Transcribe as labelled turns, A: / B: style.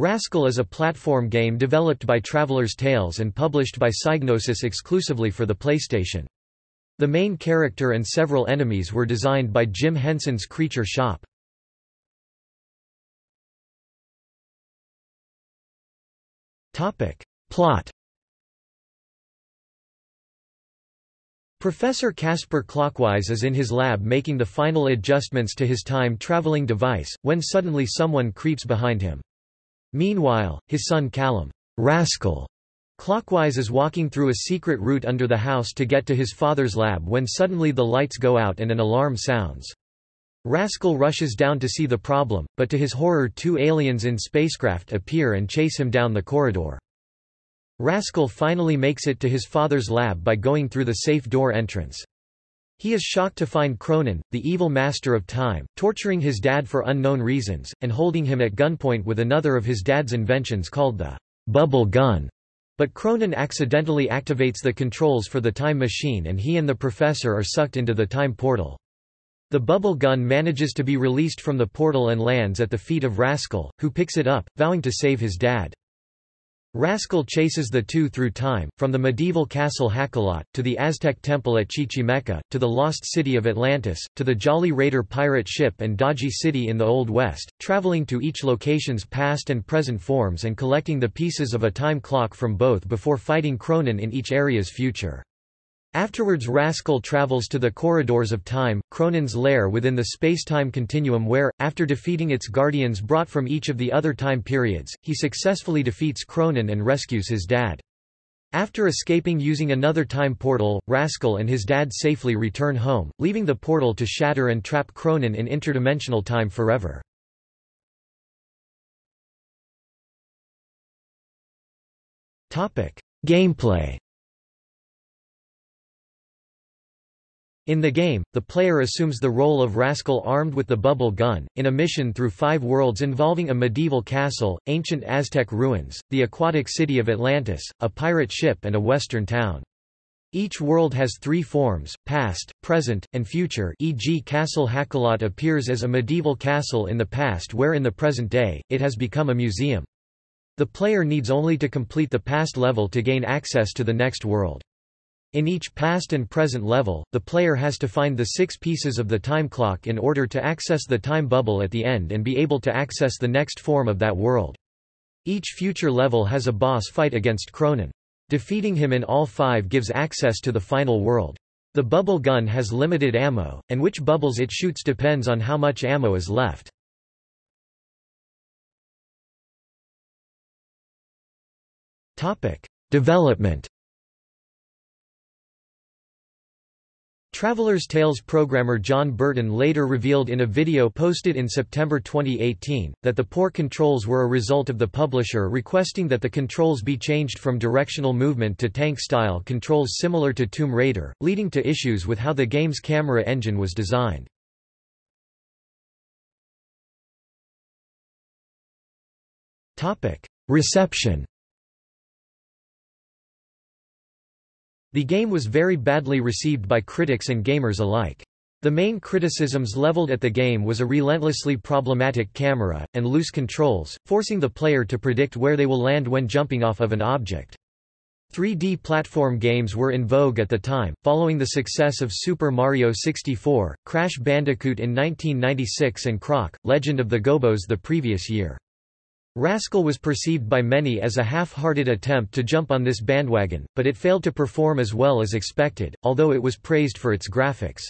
A: Rascal is a platform game developed by Traveller's Tales and published by Psygnosis exclusively for the PlayStation. The main character and several enemies were designed by Jim Henson's Creature Shop. Plot Professor Casper Clockwise is in his lab making the final adjustments to his time-traveling device, when suddenly someone creeps behind him. Meanwhile, his son Callum Rascal Clockwise is walking through a secret route under the house to get to his father's lab when suddenly the lights go out and an alarm sounds. Rascal rushes down to see the problem, but to his horror two aliens in spacecraft appear and chase him down the corridor. Rascal finally makes it to his father's lab by going through the safe door entrance. He is shocked to find Chronon, the evil master of time, torturing his dad for unknown reasons, and holding him at gunpoint with another of his dad's inventions called the bubble gun. But Chronon accidentally activates the controls for the time machine and he and the professor are sucked into the time portal. The bubble gun manages to be released from the portal and lands at the feet of Rascal, who picks it up, vowing to save his dad. Rascal chases the two through time, from the medieval castle Hakalot, to the Aztec temple at Chichimeca, to the lost city of Atlantis, to the Jolly Raider pirate ship and Dodgy City in the Old West, traveling to each location's past and present forms and collecting the pieces of a time clock from both before fighting Chronon in each area's future. Afterwards Rascal travels to the corridors of time, Chronon's lair within the space-time continuum where, after defeating its guardians brought from each of the other time periods, he successfully defeats Chronon and rescues his dad. After escaping using another time portal, Rascal and his dad safely return home, leaving the portal to shatter and trap Chronon in interdimensional time forever. Gameplay In the game, the player assumes the role of Rascal armed with the bubble gun, in a mission through five worlds involving a medieval castle, ancient Aztec ruins, the aquatic city of Atlantis, a pirate ship and a western town. Each world has three forms, past, present, and future e.g. Castle Hakalot appears as a medieval castle in the past where in the present day, it has become a museum. The player needs only to complete the past level to gain access to the next world. In each past and present level, the player has to find the six pieces of the time clock in order to access the time bubble at the end and be able to access the next form of that world. Each future level has a boss fight against Chronon. Defeating him in all five gives access to the final world. The bubble gun has limited ammo, and which bubbles it shoots depends on how much ammo is left. Development Traveller's Tales programmer Jon Burton later revealed in a video posted in September 2018, that the poor controls were a result of the publisher requesting that the controls be changed from directional movement to tank-style controls similar to Tomb Raider, leading to issues with how the game's camera engine was designed. Reception The game was very badly received by critics and gamers alike. The main criticisms leveled at the game was a relentlessly problematic camera, and loose controls, forcing the player to predict where they will land when jumping off of an object. 3D platform games were in vogue at the time, following the success of Super Mario 64, Crash Bandicoot in 1996 and Croc, Legend of the Gobbos the previous year. Rascal was perceived by many as a half-hearted attempt to jump on this bandwagon, but it failed to perform as well as expected, although it was praised for its graphics.